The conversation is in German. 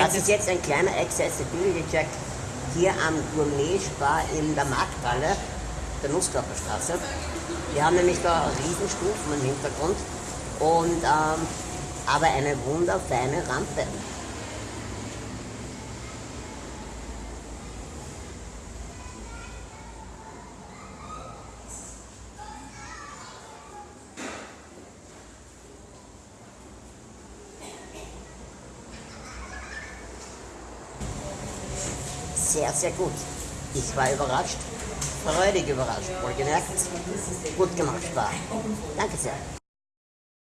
Das ist jetzt ein kleiner Accessibility-Check hier am Gourmet-Spar in der Markthalle, der Nussklapperstraße. Wir haben nämlich da Riesenstufen im Hintergrund und ähm, aber eine wunderfeine Rampe. Sehr, sehr gut. Ich war überrascht, freudig überrascht, wohlgemerkt. Gut gemacht, Spar. Danke sehr.